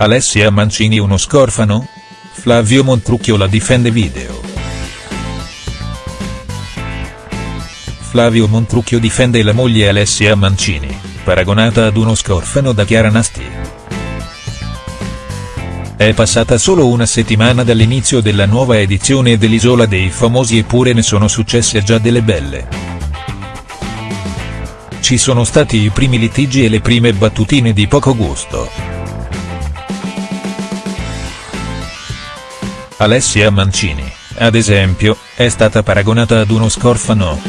Alessia Mancini uno scorfano? Flavio Montrucchio la difende video. Flavio Montrucchio difende la moglie Alessia Mancini, paragonata ad uno scorfano da Chiara Nasti. È passata solo una settimana dall'inizio della nuova edizione dell'Isola dei Famosi eppure ne sono successe già delle belle. Ci sono stati i primi litigi e le prime battutine di poco gusto. Alessia Mancini, ad esempio, è stata paragonata ad uno scorfano.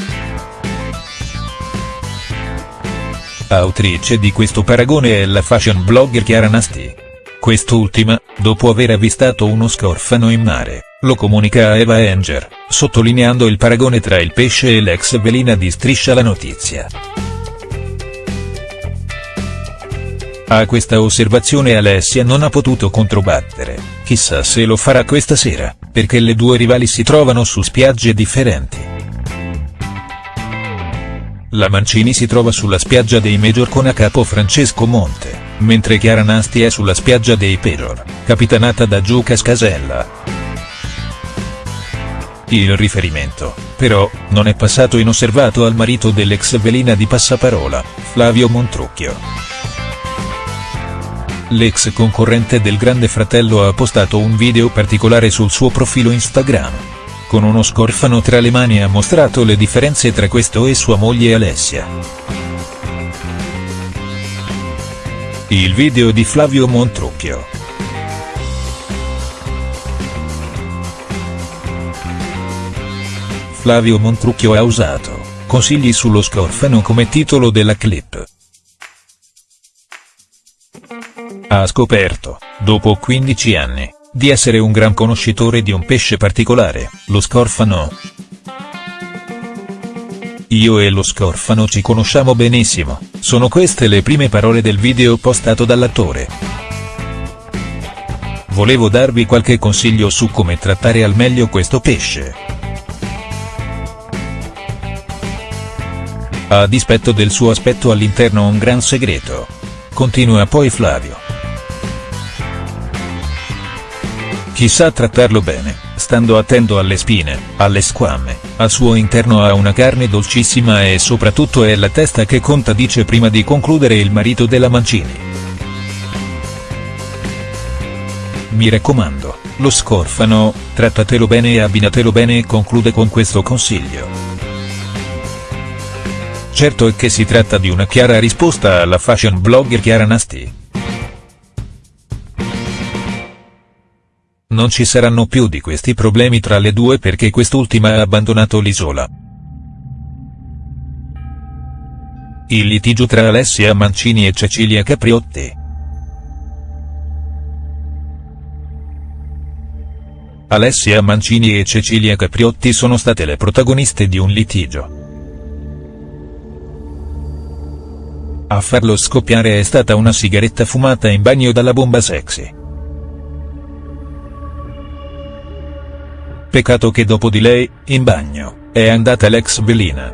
Autrice di questo paragone è la fashion blogger Chiara Nasti. Quest'ultima, dopo aver avvistato uno scorfano in mare, lo comunica a Eva Enger, sottolineando il paragone tra il pesce e l'ex velina di Striscia la Notizia. A questa osservazione Alessia non ha potuto controbattere, chissà se lo farà questa sera, perché le due rivali si trovano su spiagge differenti. La Mancini si trova sulla spiaggia dei Major con a capo Francesco Monte, mentre Chiara Nasti è sulla spiaggia dei Pejor, capitanata da Giuca Scasella. Il riferimento, però, non è passato inosservato al marito dell'ex velina di Passaparola, Flavio Montrucchio. L'ex concorrente del Grande Fratello ha postato un video particolare sul suo profilo Instagram. Con uno scorfano tra le mani ha mostrato le differenze tra questo e sua moglie Alessia. Il video di Flavio Montrucchio. Flavio Montrucchio ha usato, consigli sullo scorfano come titolo della clip. Ha scoperto, dopo 15 anni, di essere un gran conoscitore di un pesce particolare, lo scorfano. Io e lo scorfano ci conosciamo benissimo, sono queste le prime parole del video postato dall'attore. Volevo darvi qualche consiglio su come trattare al meglio questo pesce. A dispetto del suo aspetto all'interno un gran segreto. Continua poi Flavio. Chi sa trattarlo bene, stando attento alle spine, alle squamme, al suo interno ha una carne dolcissima e soprattutto è la testa che conta dice prima di concludere il marito della Mancini. Mi raccomando, lo scorfano, trattatelo bene e abbinatelo bene e conclude con questo consiglio. Certo è che si tratta di una chiara risposta alla fashion blogger Chiara Nasti. Non ci saranno più di questi problemi tra le due perché quest'ultima ha abbandonato l'isola. Il litigio tra Alessia Mancini e Cecilia Capriotti. Alessia Mancini e Cecilia Capriotti sono state le protagoniste di un litigio. A farlo scoppiare è stata una sigaretta fumata in bagno dalla bomba sexy. Peccato che dopo di lei, in bagno, è andata l'ex velina.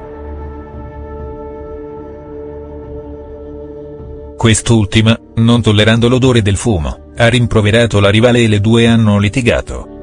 Quest'ultima, non tollerando l'odore del fumo, ha rimproverato la rivale e le due hanno litigato.